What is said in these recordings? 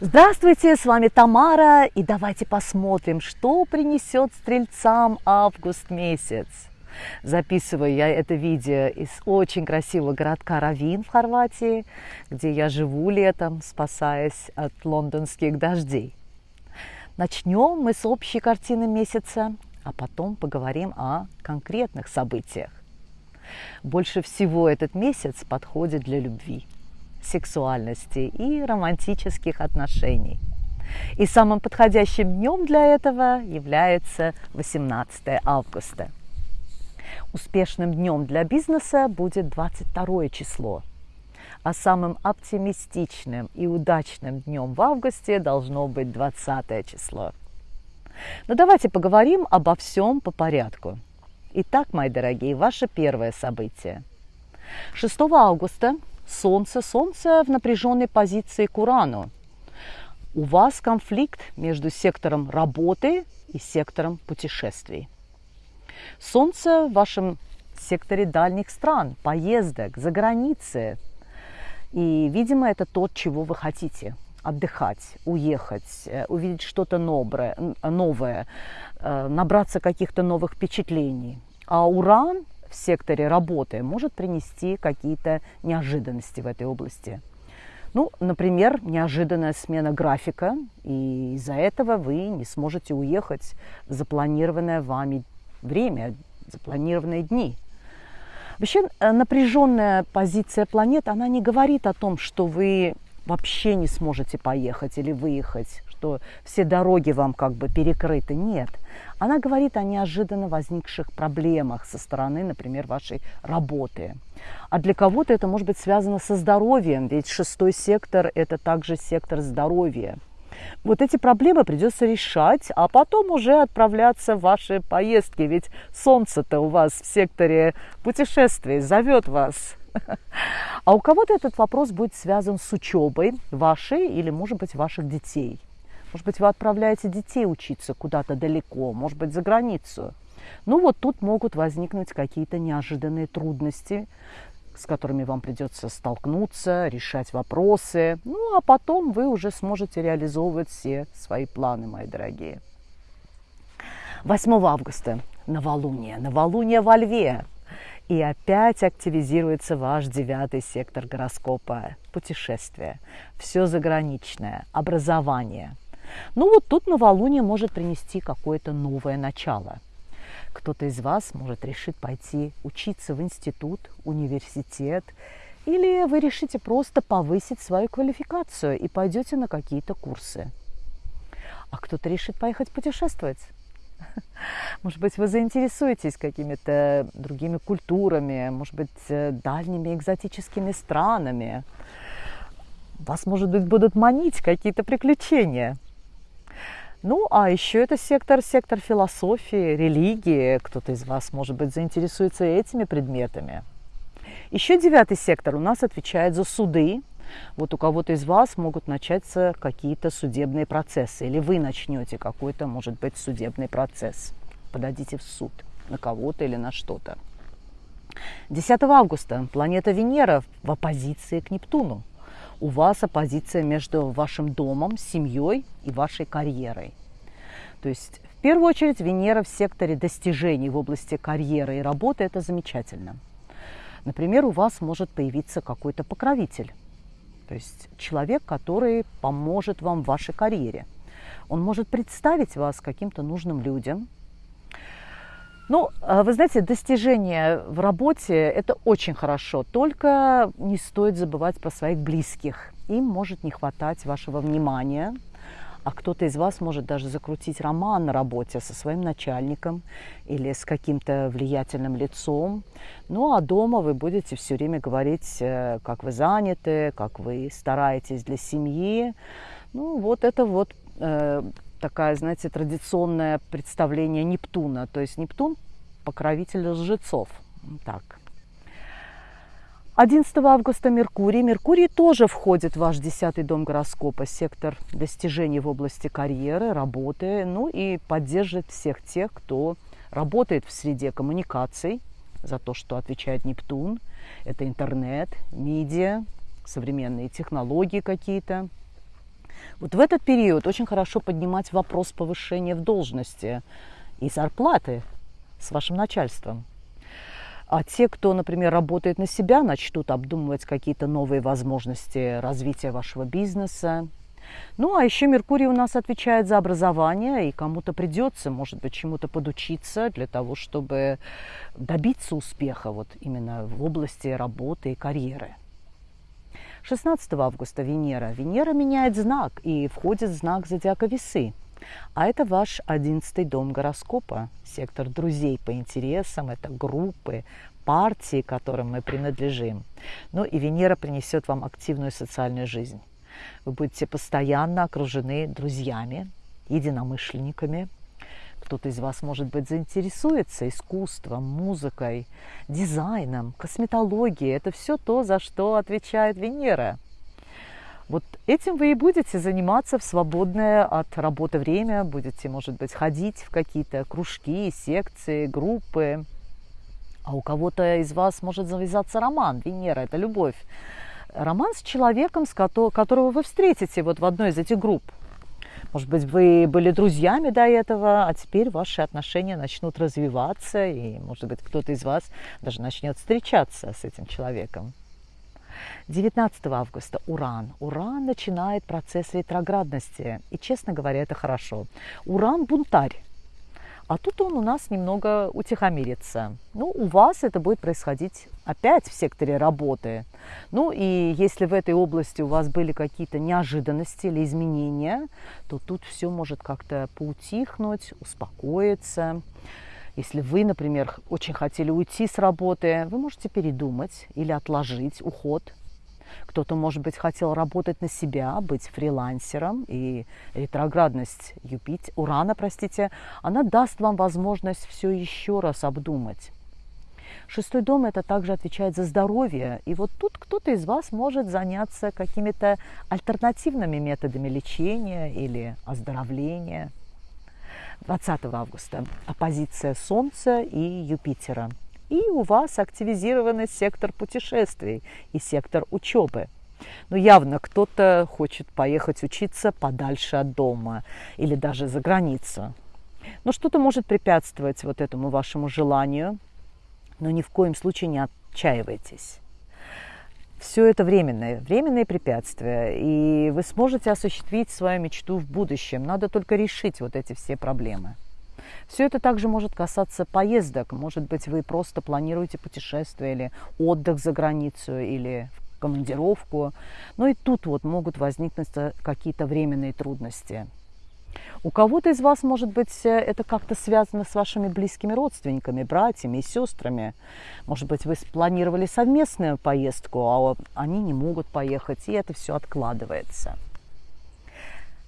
Здравствуйте, с вами Тамара, и давайте посмотрим, что принесет стрельцам август месяц. Записываю я это видео из очень красивого городка Равин в Хорватии, где я живу летом, спасаясь от лондонских дождей. Начнем мы с общей картины месяца, а потом поговорим о конкретных событиях. Больше всего этот месяц подходит для любви – сексуальности и романтических отношений. И самым подходящим днем для этого является 18 августа. Успешным днем для бизнеса будет 22 число, а самым оптимистичным и удачным днем в августе должно быть 20 число. Но давайте поговорим обо всем по порядку. Итак, мои дорогие, ваше первое событие. 6 августа Солнце, Солнце в напряженной позиции к Урану. У вас конфликт между сектором работы и сектором путешествий. Солнце в вашем секторе дальних стран, поездок, за границы. И, видимо, это то, чего вы хотите. Отдыхать, уехать, э, увидеть что-то новое, новое, э, набраться каких-то новых впечатлений. А Уран в секторе работы может принести какие-то неожиданности в этой области. Ну, например, неожиданная смена графика, и из-за этого вы не сможете уехать в запланированное вами время, запланированные дни. Вообще э, напряженная позиция планет, она не говорит о том, что вы вообще не сможете поехать или выехать, что все дороги вам как бы перекрыты. Нет. Она говорит о неожиданно возникших проблемах со стороны, например, вашей работы. А для кого-то это может быть связано со здоровьем, ведь шестой сектор – это также сектор здоровья. Вот эти проблемы придется решать, а потом уже отправляться в ваши поездки, ведь солнце-то у вас в секторе путешествий зовет вас. А у кого-то этот вопрос будет связан с учебой вашей или, может быть, ваших детей – может быть, вы отправляете детей учиться куда-то далеко, может быть, за границу. Ну вот тут могут возникнуть какие-то неожиданные трудности, с которыми вам придется столкнуться, решать вопросы. Ну а потом вы уже сможете реализовывать все свои планы, мои дорогие. 8 августа новолуние, новолуние во Льве. И опять активизируется ваш девятый сектор гороскопа. Путешествие, все заграничное, образование – ну вот тут новолуние может принести какое-то новое начало. Кто-то из вас может решить пойти учиться в институт, университет, или вы решите просто повысить свою квалификацию и пойдете на какие-то курсы. А кто-то решит поехать путешествовать. Может быть, вы заинтересуетесь какими-то другими культурами, может быть, э, дальними экзотическими странами. Вас, может быть, будут манить какие-то приключения. Ну, а еще это сектор, сектор философии, религии. Кто-то из вас, может быть, заинтересуется этими предметами. Еще девятый сектор у нас отвечает за суды. Вот у кого-то из вас могут начаться какие-то судебные процессы, или вы начнете какой-то, может быть, судебный процесс. Подадите в суд на кого-то или на что-то. 10 августа планета Венера в оппозиции к Нептуну у вас оппозиция между вашим домом, семьей и вашей карьерой. То есть в первую очередь Венера в секторе достижений в области карьеры и работы – это замечательно. Например, у вас может появиться какой-то покровитель, то есть человек, который поможет вам в вашей карьере. Он может представить вас каким-то нужным людям, ну, а вы знаете, достижения в работе – это очень хорошо, только не стоит забывать про своих близких. Им может не хватать вашего внимания, а кто-то из вас может даже закрутить роман на работе со своим начальником или с каким-то влиятельным лицом. Ну а дома вы будете все время говорить, э, как вы заняты, как вы стараетесь для семьи. Ну вот это вот э, такая, знаете, традиционное представление Нептуна. То есть Нептун – покровитель лжецов. Так. 11 августа Меркурий. Меркурий тоже входит в ваш десятый дом гороскопа, сектор достижений в области карьеры, работы, ну и поддерживает всех тех, кто работает в среде коммуникаций, за то, что отвечает Нептун. Это интернет, медиа, современные технологии какие-то – Вот в этот период очень хорошо поднимать вопрос повышения в должности и зарплаты с вашим начальством. А те, кто, например, работает на себя, начнут обдумывать какие-то новые возможности развития вашего бизнеса. Ну, а еще Меркурий у нас отвечает за образование, и кому-то придется, может быть, чему-то подучиться для того, чтобы добиться успеха вот именно в области работы и карьеры. 16 августа Венера. Венера меняет знак и входит в знак зодиака Весы. А это ваш одиннадцатый дом гороскопа, сектор друзей по интересам, это группы, партии, которым мы принадлежим. Ну и Венера принесет вам активную социальную жизнь. Вы будете постоянно окружены друзьями, единомышленниками. Кто-то из вас, может быть, заинтересуется искусством, музыкой, дизайном, косметологией. Это все то, за что отвечает Венера. Вот этим вы и будете заниматься в свободное от работы время, будете, может быть, ходить в какие-то кружки, секции, группы. А у кого-то из вас может завязаться роман. Венера – это любовь. Роман с человеком, с которого вы встретите вот в одной из этих групп. Может быть, вы были друзьями до этого, а теперь ваши отношения начнут развиваться, и, может быть, кто-то из вас даже начнет встречаться с этим человеком. 19 августа Уран. Уран начинает процесс ретроградности. И, честно говоря, это хорошо. Уран – бунтарь. А тут он у нас немного утихомирится. Ну, у вас это будет происходить опять в секторе работы. Ну, и если в этой области у вас были какие-то неожиданности или изменения, то тут все может как-то поутихнуть, успокоиться. Если вы, например, очень хотели уйти с работы, вы можете передумать или отложить уход. Кто-то, может быть, хотел работать на себя, быть фрилансером, и ретроградность Юпитер, Урана, простите, она даст вам возможность все еще раз обдумать. Шестой дом это также отвечает за здоровье. И вот тут кто-то из вас может заняться какими-то альтернативными методами лечения или оздоровления. 20 августа оппозиция Солнца и Юпитера. И у вас активизированный сектор путешествий и сектор учебы. Но явно кто-то хочет поехать учиться подальше от дома или даже за границу. Но что-то может препятствовать вот этому вашему желанию, но ни в коем случае не отчаивайтесь все это временное, временные препятствия, и вы сможете осуществить свою мечту в будущем. Надо только решить вот эти все проблемы. Все это также может касаться поездок. Может быть, вы просто планируете путешествие или отдых за границу, или в командировку. Но и тут вот могут возникнуть какие-то временные трудности. У кого-то из вас, может быть, э, это как-то связано с вашими близкими родственниками, братьями и сестрами. Может быть, вы спланировали совместную поездку, а они не могут поехать, и это все откладывается.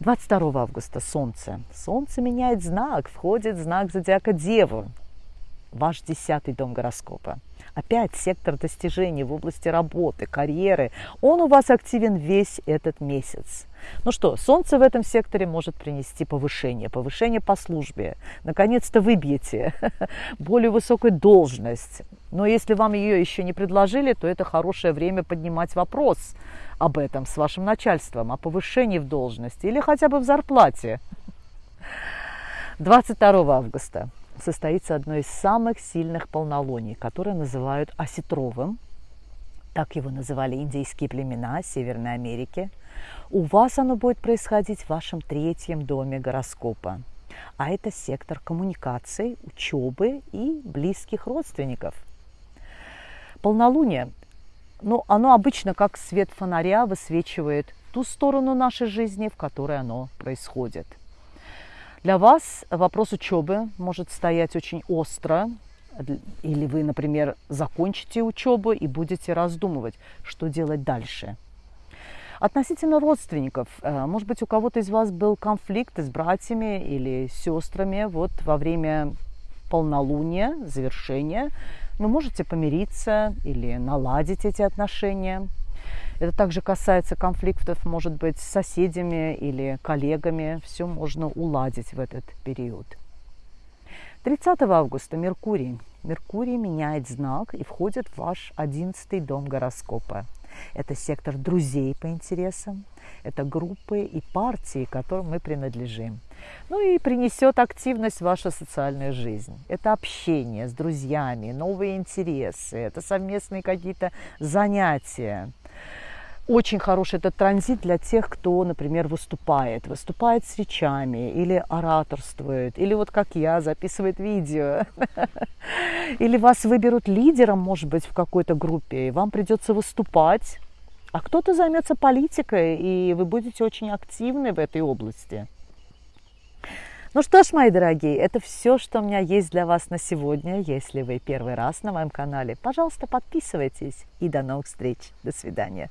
22 августа Солнце. Солнце меняет знак, входит знак зодиака Деву, ваш десятый дом гороскопа. Опять сектор достижений в области работы, карьеры. Он у вас активен весь этот месяц. Ну что, Солнце в этом секторе может принести повышение, повышение по службе. Наконец-то выбьете более высокую должность. Но если вам ее еще не предложили, то это хорошее время поднимать вопрос об этом с вашим начальством, о повышении в должности или хотя бы в зарплате. 22 августа состоится одно из самых сильных полнолуний, которое называют осетровым. Так его называли индейские племена Северной Америки. У вас оно будет происходить в вашем третьем доме гороскопа. А это сектор коммуникаций, учебы и близких родственников. Полнолуние, ну, оно обычно как свет фонаря высвечивает ту сторону нашей жизни, в которой оно происходит – для вас вопрос учебы может стоять очень остро, или вы, например, закончите учебу и будете раздумывать, что делать дальше. Относительно родственников, э, может быть, у кого-то из вас был конфликт с братьями или сестрами вот во время полнолуния, завершения. Вы можете помириться или наладить эти отношения. Это также касается конфликтов, может быть, с соседями или коллегами. Все можно уладить в этот период. 30 августа Меркурий. Меркурий меняет знак и входит в ваш одиннадцатый дом гороскопа. Это сектор друзей по интересам, это группы и партии, которым мы принадлежим. Ну и принесет активность в вашу социальную жизнь. Это общение с друзьями, новые интересы, это совместные какие-то занятия. Очень хороший этот транзит для тех, кто, например, выступает. Выступает с речами или ораторствует, или вот как я, записывает видео. Или вас выберут лидером, может быть, в какой-то группе, и вам придется выступать. А кто-то займется политикой, и вы будете очень активны в этой области. Ну что ж, мои дорогие, это все, что у меня есть для вас на сегодня. Если вы первый раз на моем канале, пожалуйста, подписывайтесь. И до новых встреч. До свидания.